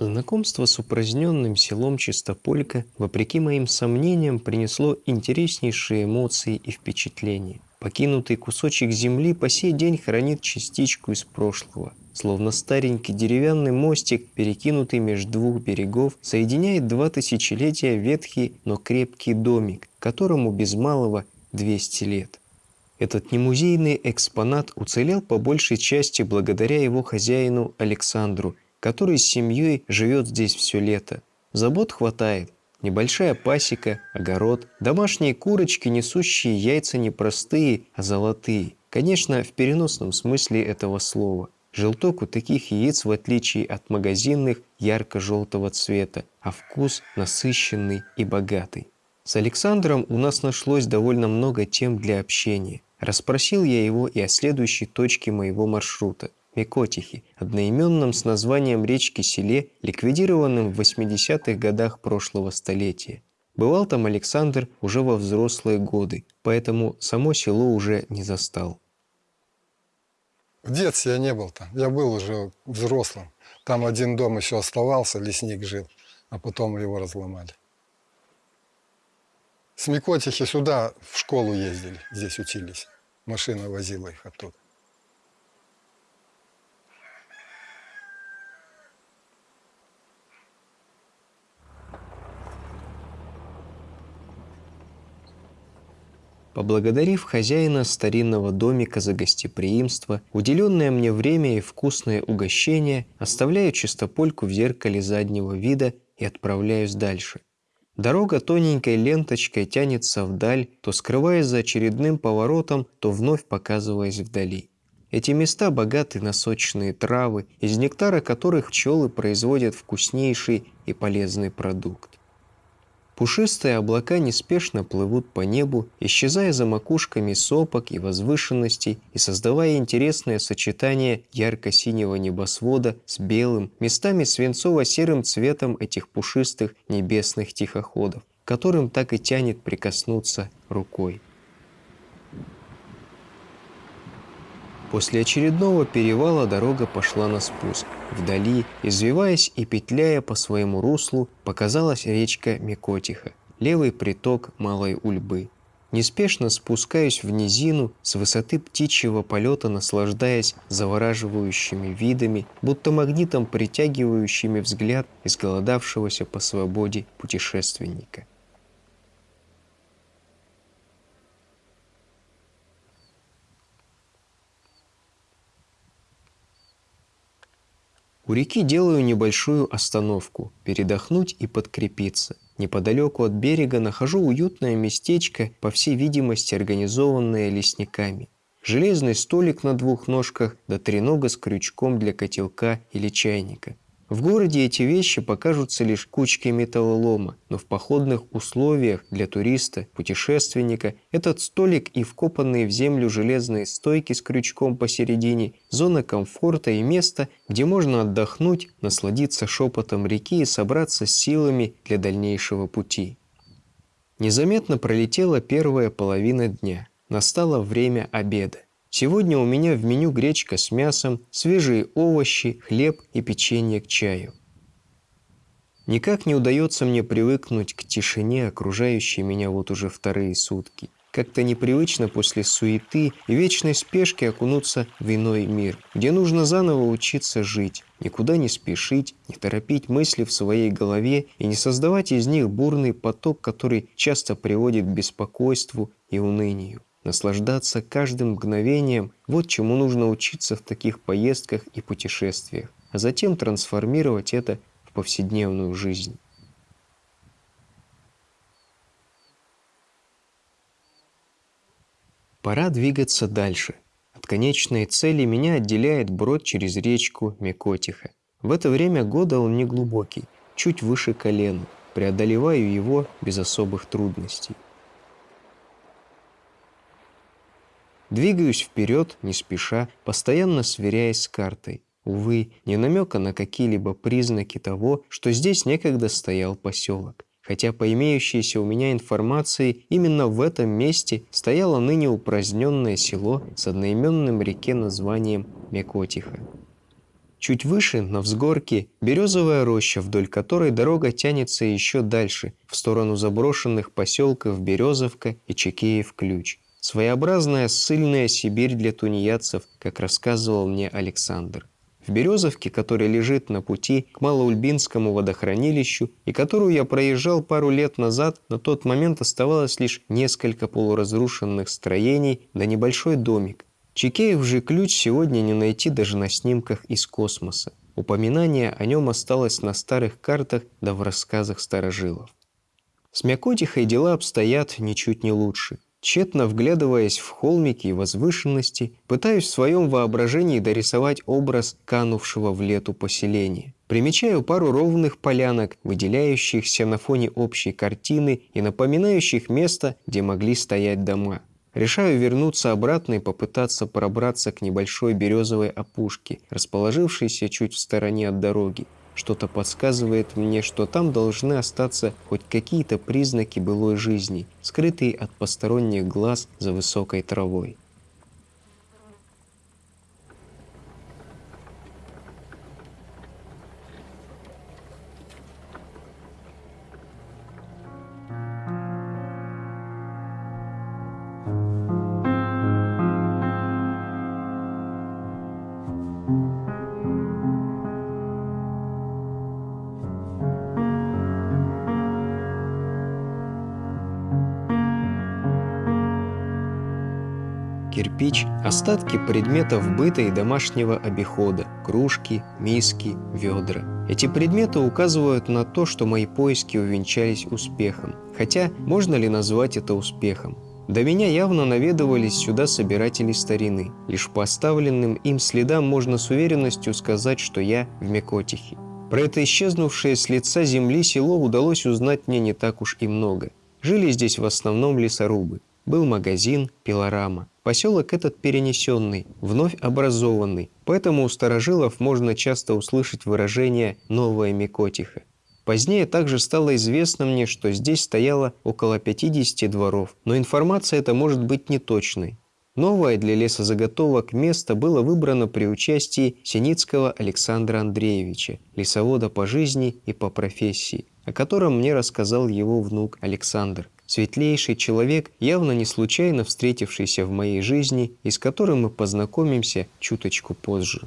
Знакомство с упраздненным селом Чистополька, вопреки моим сомнениям, принесло интереснейшие эмоции и впечатления. Покинутый кусочек земли по сей день хранит частичку из прошлого. Словно старенький деревянный мостик, перекинутый между двух берегов, соединяет два тысячелетия ветхий, но крепкий домик, которому без малого 200 лет. Этот немузейный экспонат уцелел по большей части благодаря его хозяину Александру, который с семьей живет здесь все лето. Забот хватает, Небольшая пасека, огород, домашние курочки, несущие яйца не простые, а золотые. Конечно, в переносном смысле этого слова. Желток у таких яиц, в отличие от магазинных, ярко-желтого цвета, а вкус насыщенный и богатый. С Александром у нас нашлось довольно много тем для общения. Расспросил я его и о следующей точке моего маршрута. Микотихи, одноименном с названием речки-селе, ликвидированном в 80-х годах прошлого столетия. Бывал там Александр уже во взрослые годы, поэтому само село уже не застал. В детстве я не был там, я был уже взрослым. Там один дом еще оставался, лесник жил, а потом его разломали. С Микотихи сюда в школу ездили, здесь учились. Машина возила их оттуда. Поблагодарив хозяина старинного домика за гостеприимство, уделенное мне время и вкусное угощение, оставляю чистопольку в зеркале заднего вида и отправляюсь дальше. Дорога тоненькой ленточкой тянется вдаль, то скрываясь за очередным поворотом, то вновь показываясь вдали. Эти места богаты на сочные травы, из нектара которых пчелы производят вкуснейший и полезный продукт. Пушистые облака неспешно плывут по небу, исчезая за макушками сопок и возвышенностей и создавая интересное сочетание ярко-синего небосвода с белым, местами свинцово-серым цветом этих пушистых небесных тихоходов, которым так и тянет прикоснуться рукой. После очередного перевала дорога пошла на спуск. Вдали, извиваясь и петляя по своему руслу, показалась речка Микотиха, левый приток Малой Ульбы. Неспешно спускаюсь в низину, с высоты птичьего полета наслаждаясь завораживающими видами, будто магнитом притягивающими взгляд изголодавшегося по свободе путешественника. У реки делаю небольшую остановку, передохнуть и подкрепиться. Неподалеку от берега нахожу уютное местечко, по всей видимости организованное лесниками. Железный столик на двух ножках, да тренога с крючком для котелка или чайника. В городе эти вещи покажутся лишь кучкой металлолома, но в походных условиях для туриста, путешественника этот столик и вкопанные в землю железные стойки с крючком посередине – зона комфорта и место, где можно отдохнуть, насладиться шепотом реки и собраться с силами для дальнейшего пути. Незаметно пролетела первая половина дня. Настало время обеда. Сегодня у меня в меню гречка с мясом, свежие овощи, хлеб и печенье к чаю. Никак не удается мне привыкнуть к тишине, окружающей меня вот уже вторые сутки. Как-то непривычно после суеты и вечной спешки окунуться в иной мир, где нужно заново учиться жить, никуда не спешить, не торопить мысли в своей голове и не создавать из них бурный поток, который часто приводит к беспокойству и унынию. Наслаждаться каждым мгновением – вот чему нужно учиться в таких поездках и путешествиях, а затем трансформировать это в повседневную жизнь. Пора двигаться дальше. От конечной цели меня отделяет брод через речку Мекотиха. В это время года он не глубокий, чуть выше колена. Преодолеваю его без особых трудностей. Двигаюсь вперед, не спеша, постоянно сверяясь с картой. Увы, не намека на какие-либо признаки того, что здесь некогда стоял поселок. Хотя по имеющейся у меня информации, именно в этом месте стояло ныне упраздненное село с одноименным реке названием Мекотиха. Чуть выше, на взгорке, березовая роща, вдоль которой дорога тянется еще дальше, в сторону заброшенных поселков Березовка и Чекеев-Ключ. Своеобразная ссыльная Сибирь для тунеядцев, как рассказывал мне Александр. В Березовке, которая лежит на пути к Малоульбинскому водохранилищу и которую я проезжал пару лет назад, на тот момент оставалось лишь несколько полуразрушенных строений да небольшой домик. Чекеев же ключ сегодня не найти даже на снимках из космоса. Упоминание о нем осталось на старых картах да в рассказах старожилов. С Мякотихой дела обстоят ничуть не лучше – Тщетно вглядываясь в холмики и возвышенности, пытаюсь в своем воображении дорисовать образ канувшего в лету поселения. Примечаю пару ровных полянок, выделяющихся на фоне общей картины и напоминающих место, где могли стоять дома. Решаю вернуться обратно и попытаться пробраться к небольшой березовой опушке, расположившейся чуть в стороне от дороги. Что-то подсказывает мне, что там должны остаться хоть какие-то признаки былой жизни, скрытые от посторонних глаз за высокой травой. Кирпич – остатки предметов быта и домашнего обихода – кружки, миски, ведра. Эти предметы указывают на то, что мои поиски увенчались успехом. Хотя, можно ли назвать это успехом? До меня явно наведывались сюда собиратели старины. Лишь по оставленным им следам можно с уверенностью сказать, что я в Мекотихе. Про это исчезнувшее с лица земли село удалось узнать мне не так уж и много. Жили здесь в основном лесорубы. Был магазин, пилорама. Поселок этот перенесенный, вновь образованный, поэтому у старожилов можно часто услышать выражение «новая Микотиха». Позднее также стало известно мне, что здесь стояло около 50 дворов, но информация эта может быть неточной. Новое для лесозаготовок место было выбрано при участии Синицкого Александра Андреевича, лесовода по жизни и по профессии, о котором мне рассказал его внук Александр светлейший человек, явно не случайно встретившийся в моей жизни и с которым мы познакомимся чуточку позже.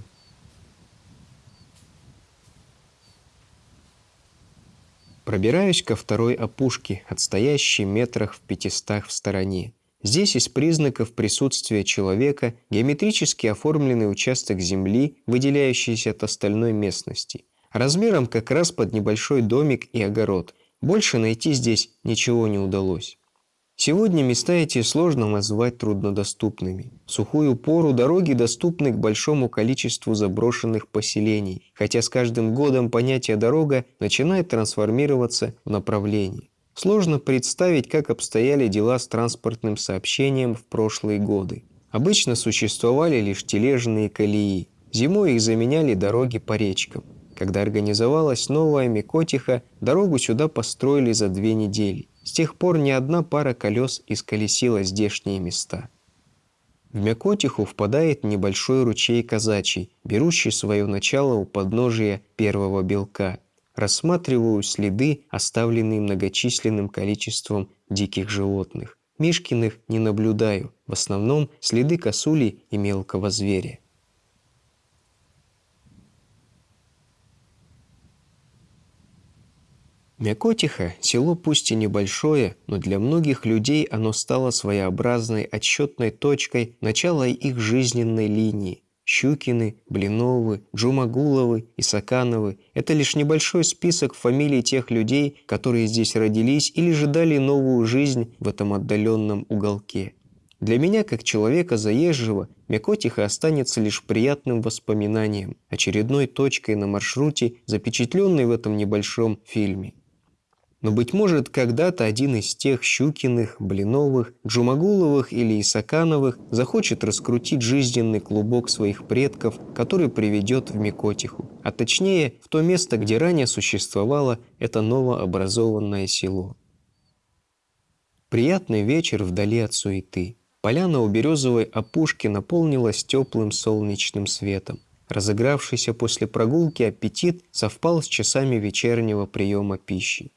Пробираюсь ко второй опушке, отстоящей метрах в пятистах в стороне. Здесь из признаков присутствия человека геометрически оформленный участок земли, выделяющийся от остальной местности. Размером как раз под небольшой домик и огород – больше найти здесь ничего не удалось. Сегодня места эти сложно назвать труднодоступными. В сухую пору дороги доступны к большому количеству заброшенных поселений, хотя с каждым годом понятие «дорога» начинает трансформироваться в направление. Сложно представить, как обстояли дела с транспортным сообщением в прошлые годы. Обычно существовали лишь тележные колеи. Зимой их заменяли дороги по речкам. Когда организовалась новая Микотиха, дорогу сюда построили за две недели. С тех пор ни одна пара колес исколесила здешние места. В Мякотиху впадает небольшой ручей казачий, берущий свое начало у подножия первого белка. Рассматриваю следы, оставленные многочисленным количеством диких животных. Мишкиных не наблюдаю, в основном следы косули и мелкого зверя. Мякотиха – село пусть и небольшое, но для многих людей оно стало своеобразной отсчетной точкой начала их жизненной линии. Щукины, Блиновы, Джумагуловы, Исакановы – это лишь небольшой список фамилий тех людей, которые здесь родились или же дали новую жизнь в этом отдаленном уголке. Для меня, как человека заезжего, Мякотиха останется лишь приятным воспоминанием, очередной точкой на маршруте, запечатленной в этом небольшом фильме. Но, быть может, когда-то один из тех Щукиных, Блиновых, Джумагуловых или Исакановых захочет раскрутить жизненный клубок своих предков, который приведет в Микотиху, а точнее в то место, где ранее существовало это новообразованное село. Приятный вечер вдали от суеты. Поляна у березовой опушки наполнилась теплым солнечным светом. Разыгравшийся после прогулки аппетит совпал с часами вечернего приема пищи.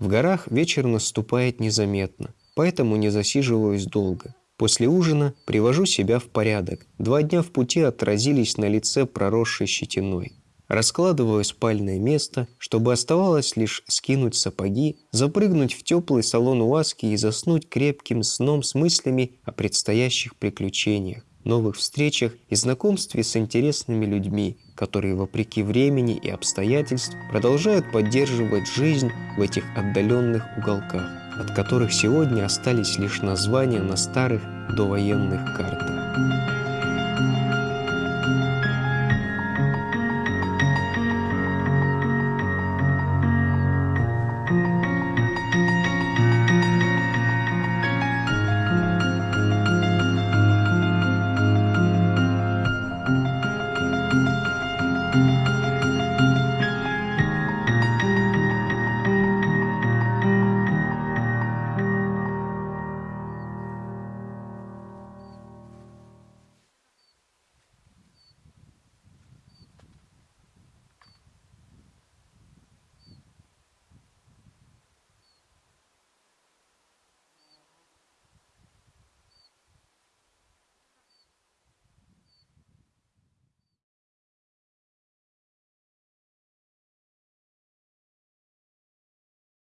В горах вечер наступает незаметно, поэтому не засиживаюсь долго. После ужина привожу себя в порядок. Два дня в пути отразились на лице проросшей щетиной. Раскладываю спальное место, чтобы оставалось лишь скинуть сапоги, запрыгнуть в теплый салон УАЗки и заснуть крепким сном с мыслями о предстоящих приключениях, новых встречах и знакомстве с интересными людьми, которые, вопреки времени и обстоятельств, продолжают поддерживать жизнь в этих отдаленных уголках, от которых сегодня остались лишь названия на старых довоенных картах.